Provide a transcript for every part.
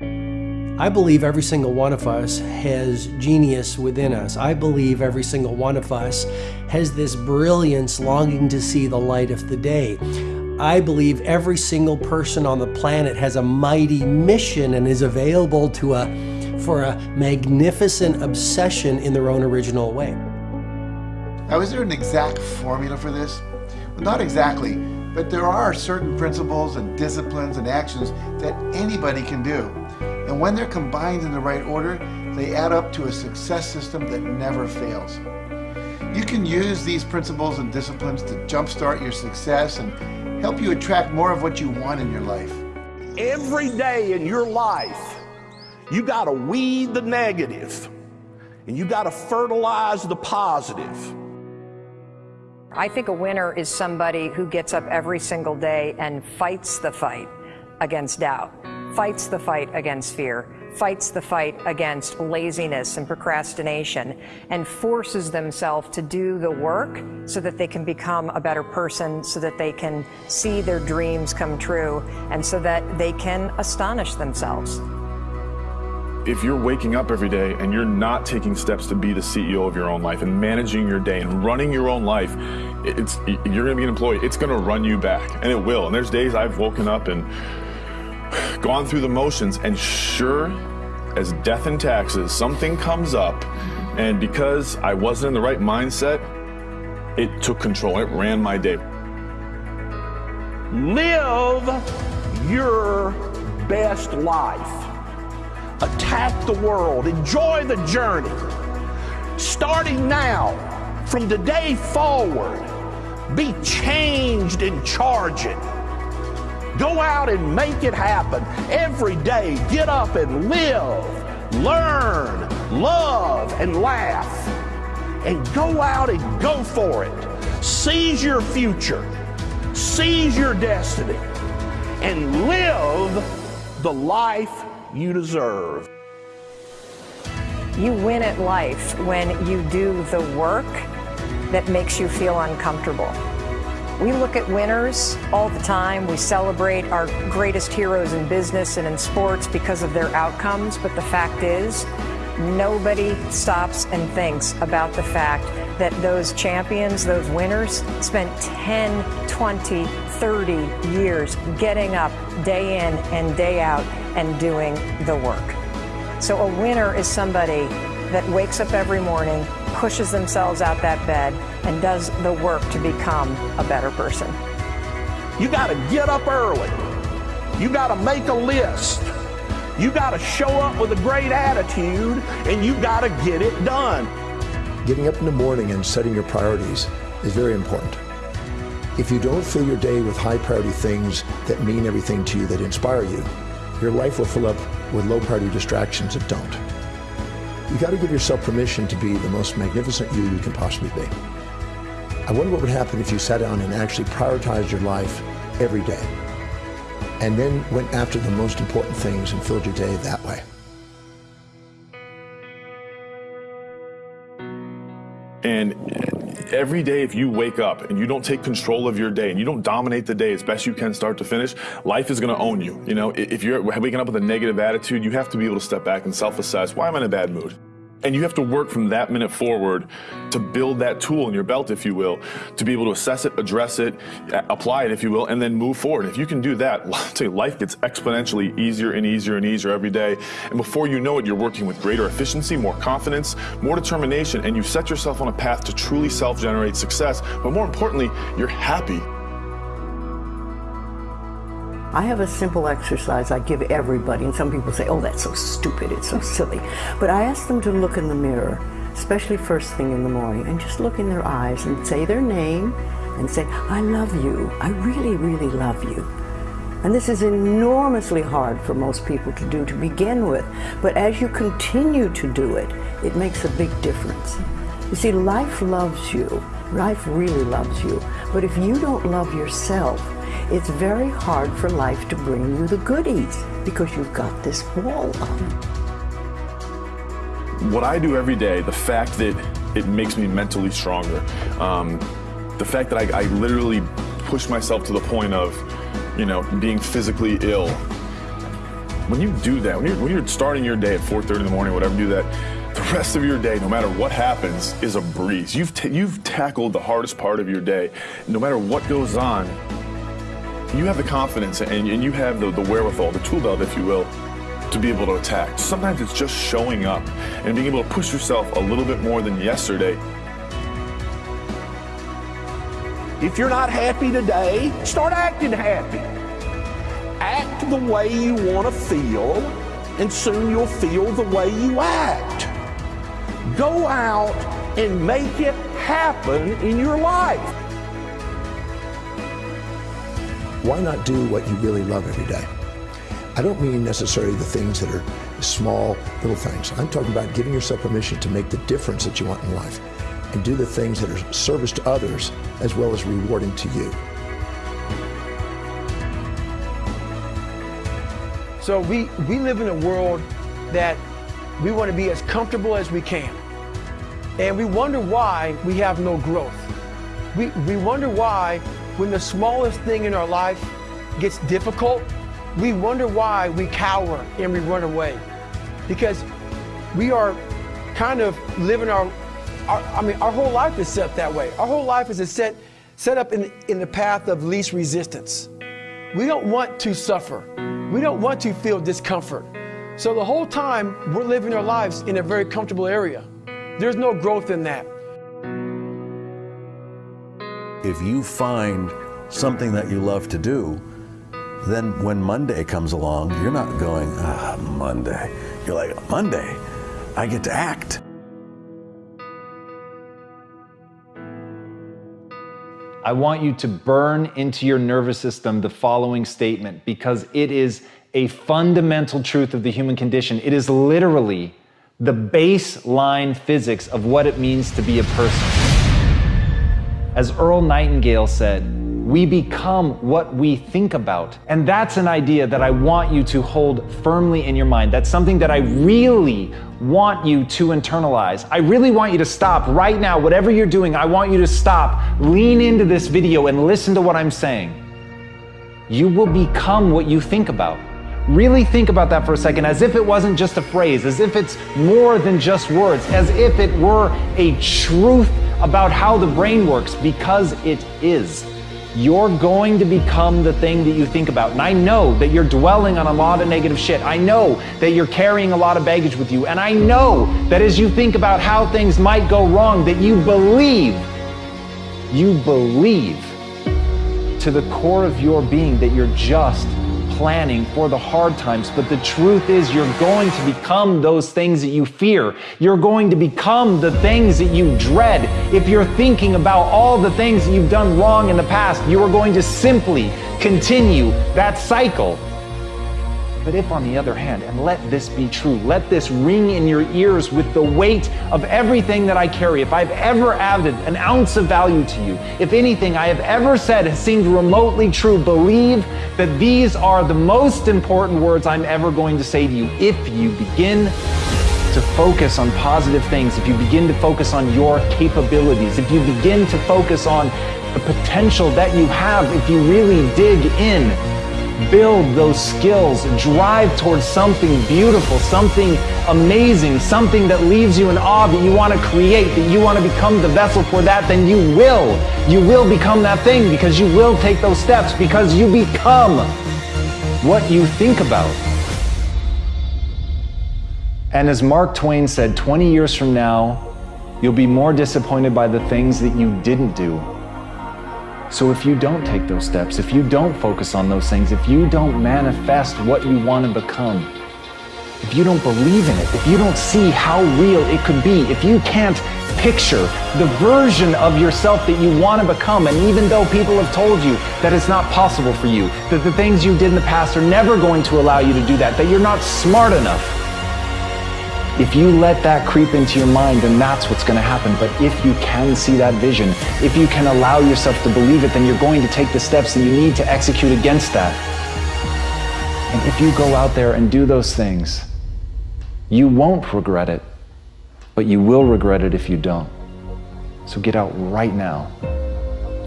I believe every single one of us has genius within us. I believe every single one of us has this brilliance longing to see the light of the day. I believe every single person on the planet has a mighty mission and is available to a for a magnificent obsession in their own original way. Now, is there an exact formula for this? Well, not exactly, but there are certain principles and disciplines and actions that anybody can do. And when they're combined in the right order, they add up to a success system that never fails. You can use these principles and disciplines to jumpstart your success and help you attract more of what you want in your life. Every day in your life, you got to weed the negative and you got to fertilize the positive. I think a winner is somebody who gets up every single day and fights the fight against doubt fights the fight against fear, fights the fight against laziness and procrastination, and forces themselves to do the work so that they can become a better person, so that they can see their dreams come true, and so that they can astonish themselves. If you're waking up every day and you're not taking steps to be the CEO of your own life and managing your day and running your own life, it's you're going to be an employee. It's going to run you back, and it will. And there's days I've woken up and gone through the motions, and sure as death and taxes, something comes up, and because I wasn't in the right mindset, it took control. It ran my day. Live your best life. Attack the world. Enjoy the journey. Starting now, from today forward, be changed and charge it. Go out and make it happen. Every day, get up and live, learn, love, and laugh. And go out and go for it. Seize your future, seize your destiny, and live the life you deserve. You win at life when you do the work that makes you feel uncomfortable. We look at winners all the time. We celebrate our greatest heroes in business and in sports because of their outcomes. But the fact is, nobody stops and thinks about the fact that those champions, those winners, spent 10, 20, 30 years getting up day in and day out and doing the work. So a winner is somebody that wakes up every morning, pushes themselves out that bed, and does the work to become a better person. You got to get up early. You got to make a list. You got to show up with a great attitude, and you got to get it done. Getting up in the morning and setting your priorities is very important. If you don't fill your day with high priority things that mean everything to you, that inspire you, your life will fill up with low priority distractions that don't. You got to give yourself permission to be the most magnificent you you can possibly be. I wonder what would happen if you sat down and actually prioritized your life every day and then went after the most important things and filled your day that way. And every day, if you wake up and you don't take control of your day and you don't dominate the day as best you can start to finish, life is going to own you. You know, if you're waking up with a negative attitude, you have to be able to step back and self assess why am I in a bad mood? And you have to work from that minute forward to build that tool in your belt, if you will, to be able to assess it, address it, apply it, if you will, and then move forward. If you can do that, life gets exponentially easier and easier and easier every day. And before you know it, you're working with greater efficiency, more confidence, more determination, and you set yourself on a path to truly self generate success. But more importantly, you're happy. I have a simple exercise I give everybody, and some people say, oh, that's so stupid, it's so silly. But I ask them to look in the mirror, especially first thing in the morning, and just look in their eyes and say their name and say, I love you. I really, really love you. And this is enormously hard for most people to do to begin with. But as you continue to do it, it makes a big difference. You see, life loves you. Life really loves you. But if you don't love yourself, it's very hard for life to bring you the goodies because you've got this wall up. What I do every day, the fact that it makes me mentally stronger, um, the fact that I, I literally push myself to the point of, you know, being physically ill when you do that, when you're, when you're starting your day at 4:30 in the morning, whatever, do that. The rest of your day, no matter what happens, is a breeze. You've you've tackled the hardest part of your day. No matter what goes on, you have the confidence and, and you have the, the wherewithal, the tool belt, if you will, to be able to attack. Sometimes it's just showing up and being able to push yourself a little bit more than yesterday. If you're not happy today, start acting happy. Act the way you want to feel, and soon you'll feel the way you act. Go out and make it happen in your life. Why not do what you really love every day? I don't mean necessarily the things that are small, little things. I'm talking about giving yourself permission to make the difference that you want in life and do the things that are service to others as well as rewarding to you. So we, we live in a world that we want to be as comfortable as we can. And we wonder why we have no growth. We, we wonder why when the smallest thing in our life gets difficult, we wonder why we cower and we run away. Because we are kind of living our, our I mean, our whole life is set that way. Our whole life is set, set up in, in the path of least resistance. We don't want to suffer. We don't want to feel discomfort. So the whole time we're living our lives in a very comfortable area. There's no growth in that. If you find something that you love to do, then when Monday comes along, you're not going, ah, Monday. You're like, Monday, I get to act. I want you to burn into your nervous system the following statement because it is a fundamental truth of the human condition. It is literally the baseline physics of what it means to be a person. As Earl Nightingale said, we become what we think about. And that's an idea that I want you to hold firmly in your mind. That's something that I really want you to internalize. I really want you to stop right now, whatever you're doing, I want you to stop, lean into this video, and listen to what I'm saying. You will become what you think about. Really think about that for a second as if it wasn't just a phrase, as if it's more than just words, as if it were a truth about how the brain works, because it is you're going to become the thing that you think about. And I know that you're dwelling on a lot of negative shit. I know that you're carrying a lot of baggage with you. And I know that as you think about how things might go wrong, that you believe, you believe to the core of your being that you're just planning for the hard times. But the truth is, you're going to become those things that you fear. You're going to become the things that you dread. If you're thinking about all the things that you've done wrong in the past, you are going to simply continue that cycle. But if, on the other hand, and let this be true, let this ring in your ears with the weight of everything that I carry, if I've ever added an ounce of value to you, if anything I have ever said has seemed remotely true, believe that these are the most important words I'm ever going to say to you. If you begin to focus on positive things, if you begin to focus on your capabilities, if you begin to focus on the potential that you have, if you really dig in, build those skills, drive towards something beautiful, something amazing, something that leaves you in awe that you want to create, that you want to become the vessel for that, then you will. You will become that thing because you will take those steps because you become what you think about. And as Mark Twain said, 20 years from now, you'll be more disappointed by the things that you didn't do so if you don't take those steps, if you don't focus on those things, if you don't manifest what you want to become, if you don't believe in it, if you don't see how real it could be, if you can't picture the version of yourself that you want to become, and even though people have told you that it's not possible for you, that the things you did in the past are never going to allow you to do that, that you're not smart enough, if you let that creep into your mind, then that's what's going to happen. But if you can see that vision, if you can allow yourself to believe it, then you're going to take the steps that you need to execute against that. And if you go out there and do those things, you won't regret it, but you will regret it if you don't. So get out right now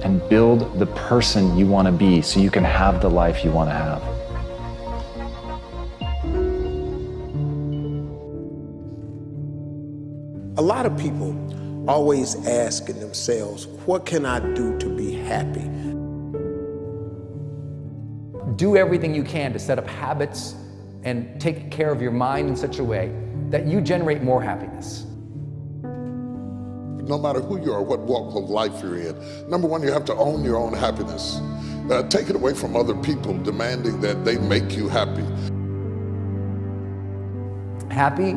and build the person you want to be so you can have the life you want to have. A lot of people always asking themselves, what can I do to be happy? Do everything you can to set up habits and take care of your mind in such a way that you generate more happiness. No matter who you are, what walk of life you're in, number one, you have to own your own happiness. Uh, take it away from other people demanding that they make you happy. Happy,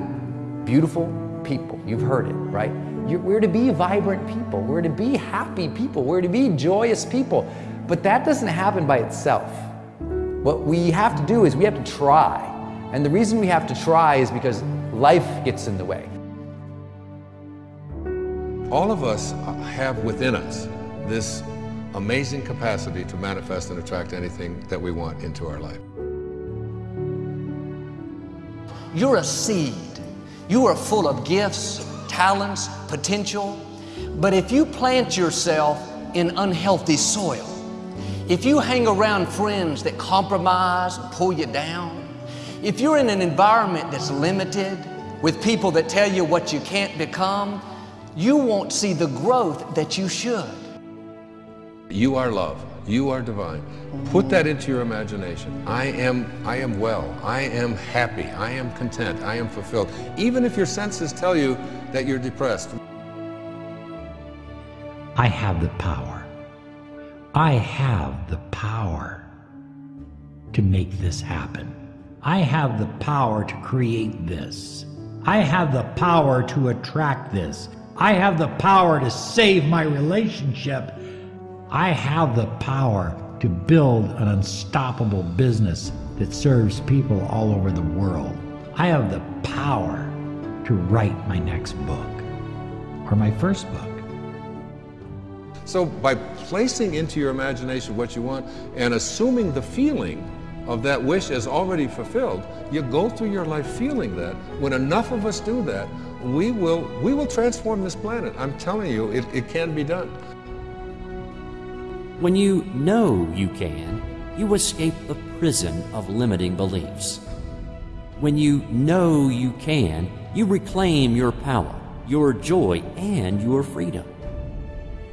beautiful people. You've heard it, right? You're, we're to be vibrant people. We're to be happy people. We're to be joyous people. But that doesn't happen by itself. What we have to do is we have to try. And the reason we have to try is because life gets in the way. All of us have within us this amazing capacity to manifest and attract anything that we want into our life. You're a seed. You are full of gifts, talents, potential. But if you plant yourself in unhealthy soil, if you hang around friends that compromise and pull you down, if you're in an environment that's limited with people that tell you what you can't become, you won't see the growth that you should. You are love. You are divine. Put that into your imagination. I am, I am well. I am happy. I am content. I am fulfilled. Even if your senses tell you that you're depressed. I have the power. I have the power to make this happen. I have the power to create this. I have the power to attract this. I have the power to save my relationship. I have the power to build an unstoppable business that serves people all over the world. I have the power to write my next book or my first book. So by placing into your imagination what you want and assuming the feeling of that wish is already fulfilled, you go through your life feeling that. When enough of us do that, we will, we will transform this planet. I'm telling you, it, it can be done. When you know you can, you escape the prison of limiting beliefs. When you know you can, you reclaim your power, your joy, and your freedom.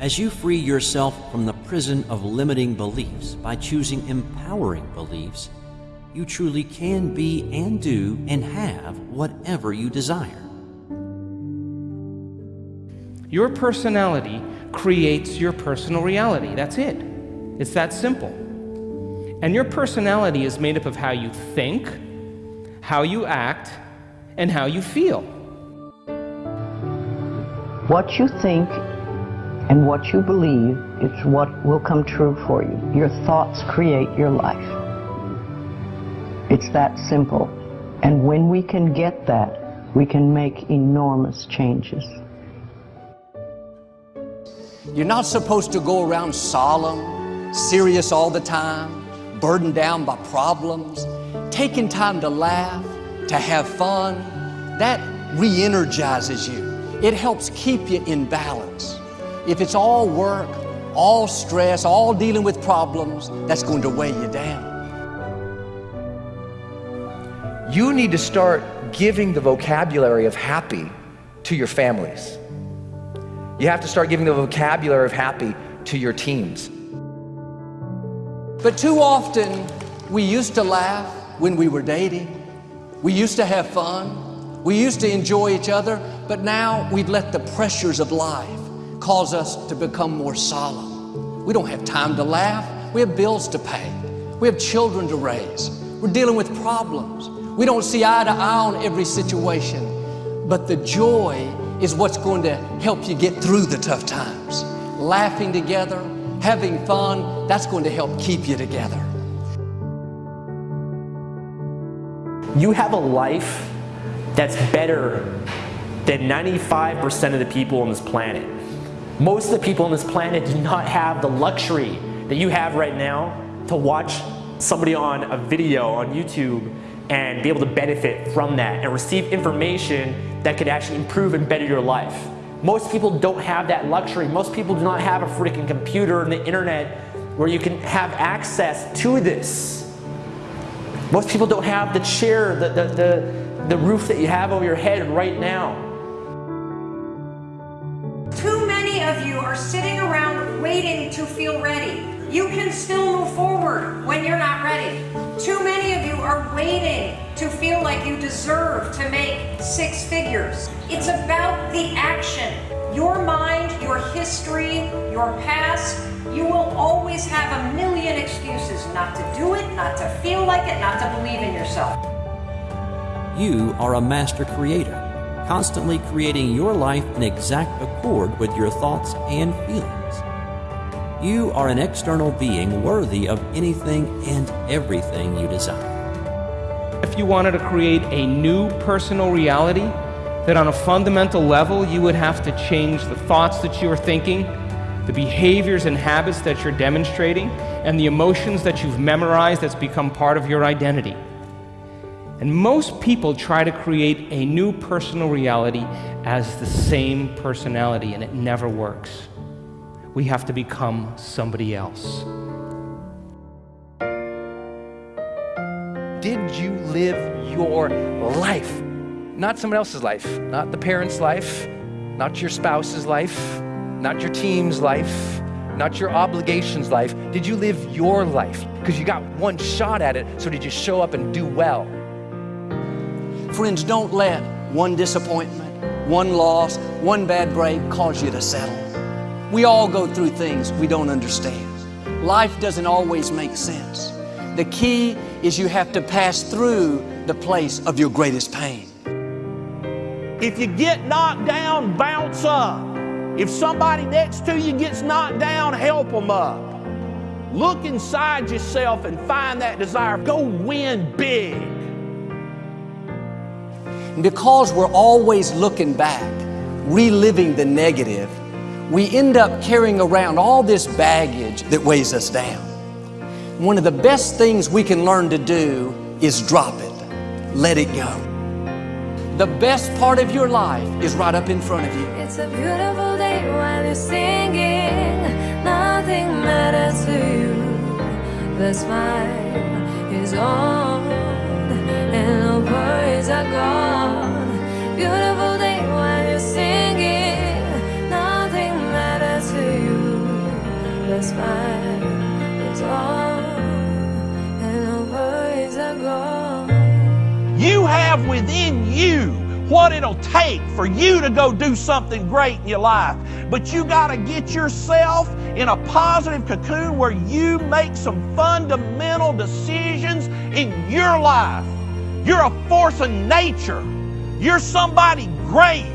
As you free yourself from the prison of limiting beliefs by choosing empowering beliefs, you truly can be and do and have whatever you desire. Your personality creates your personal reality. That's it. It's that simple. And your personality is made up of how you think, how you act, and how you feel. What you think and what you believe is what will come true for you. Your thoughts create your life. It's that simple. And when we can get that, we can make enormous changes. You're not supposed to go around solemn, serious all the time, burdened down by problems. Taking time to laugh, to have fun, that re energizes you. It helps keep you in balance. If it's all work, all stress, all dealing with problems, that's going to weigh you down. You need to start giving the vocabulary of happy to your families. You have to start giving the vocabulary of happy to your teams. But too often, we used to laugh when we were dating. We used to have fun. We used to enjoy each other. But now we've let the pressures of life cause us to become more solemn. We don't have time to laugh. We have bills to pay. We have children to raise. We're dealing with problems. We don't see eye to eye on every situation. But the joy is what's going to help you get through the tough times. Laughing together, having fun, that's going to help keep you together. You have a life that's better than 95% of the people on this planet. Most of the people on this planet do not have the luxury that you have right now to watch somebody on a video on YouTube and be able to benefit from that and receive information that could actually improve and better your life. Most people don't have that luxury. Most people do not have a freaking computer and the internet where you can have access to this. Most people don't have the chair, the, the, the, the roof that you have over your head right now. Too many of you are sitting around waiting to feel ready. You can still move forward when you're not ready. Too many of you are waiting to feel like you deserve to make six figures. It's about the action. Your mind, your history, your past, you will always have a million excuses not to do it, not to feel like it, not to believe in yourself. You are a master creator, constantly creating your life in exact accord with your thoughts and feelings. You are an external being worthy of anything and everything you desire. If you wanted to create a new personal reality, that on a fundamental level you would have to change the thoughts that you are thinking, the behaviors and habits that you're demonstrating, and the emotions that you've memorized that's become part of your identity. And most people try to create a new personal reality as the same personality, and it never works we have to become somebody else. Did you live your life? Not someone else's life, not the parent's life, not your spouse's life, not your team's life, not your obligations life. Did you live your life? Because you got one shot at it, so did you show up and do well? Friends, don't let one disappointment, one loss, one bad break cause you to settle. We all go through things we don't understand. Life doesn't always make sense. The key is you have to pass through the place of your greatest pain. If you get knocked down, bounce up. If somebody next to you gets knocked down, help them up. Look inside yourself and find that desire. Go win big. Because we're always looking back, reliving the negative, we end up carrying around all this baggage that weighs us down. One of the best things we can learn to do is drop it, let it go. The best part of your life is right up in front of you. It's a beautiful day while you're singing. Nothing matters to you. The smile is on, have within you what it'll take for you to go do something great in your life. But you got to get yourself in a positive cocoon where you make some fundamental decisions in your life. You're a force of nature. You're somebody great.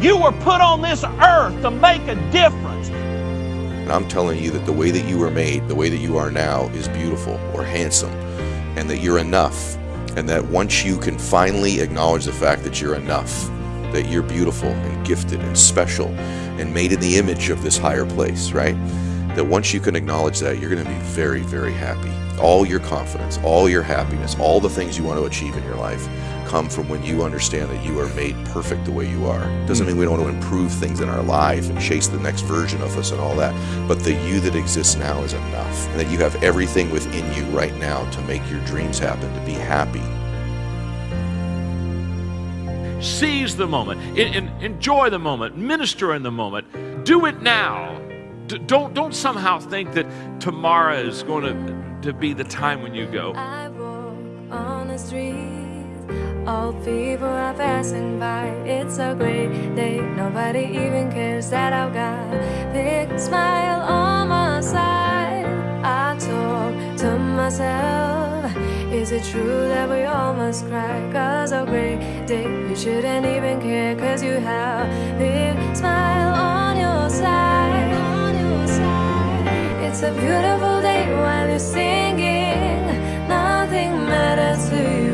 You were put on this earth to make a difference. And I'm telling you that the way that you were made, the way that you are now, is beautiful or handsome, and that you're enough. And that once you can finally acknowledge the fact that you're enough, that you're beautiful and gifted and special and made in the image of this higher place, right? That once you can acknowledge that, you're going to be very, very happy. All your confidence, all your happiness, all the things you want to achieve in your life come from when you understand that you are made perfect the way you are. Doesn't mean we don't want to improve things in our life and chase the next version of us and all that, but the you that exists now is enough. And that you have everything within you right now to make your dreams happen, to be happy. Seize the moment, enjoy the moment, minister in the moment. Do it now. don't, don't somehow think that tomorrow is going to, to be the time when you go. I walk on the street all people are passing by. It's a great day. Nobody even cares that I've got big smile on my side. I talk to myself. Is it true that we all must cry? Cause a great day, you shouldn't even care. Cause you have big smile. On your side. It's a beautiful day while you're singing. Nothing matters to you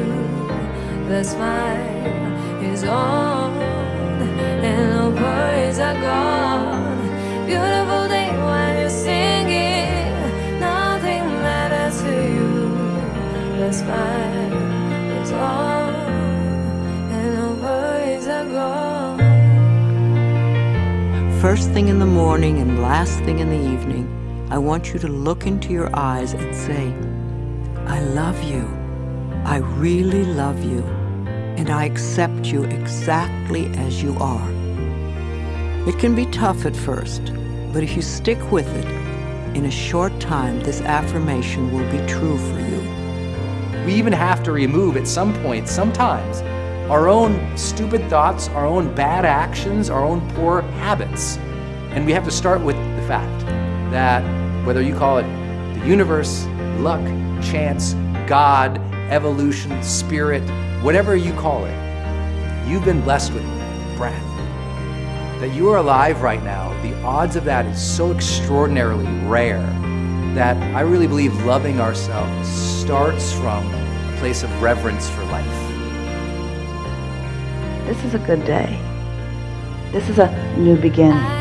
the smile is on and the worries are gone. Beautiful day when you're singing, nothing matters to you. The smile is on and the worries are gone. First thing in the morning and last thing in the evening, I want you to look into your eyes and say, I love you. I really love you and I accept you exactly as you are. It can be tough at first, but if you stick with it, in a short time, this affirmation will be true for you. We even have to remove at some point, sometimes, our own stupid thoughts, our own bad actions, our own poor habits. And we have to start with the fact that whether you call it the universe, luck, chance, God, evolution, spirit, whatever you call it, you've been blessed with breath. That you are alive right now, the odds of that is so extraordinarily rare that I really believe loving ourselves starts from a place of reverence for life. This is a good day. This is a new beginning.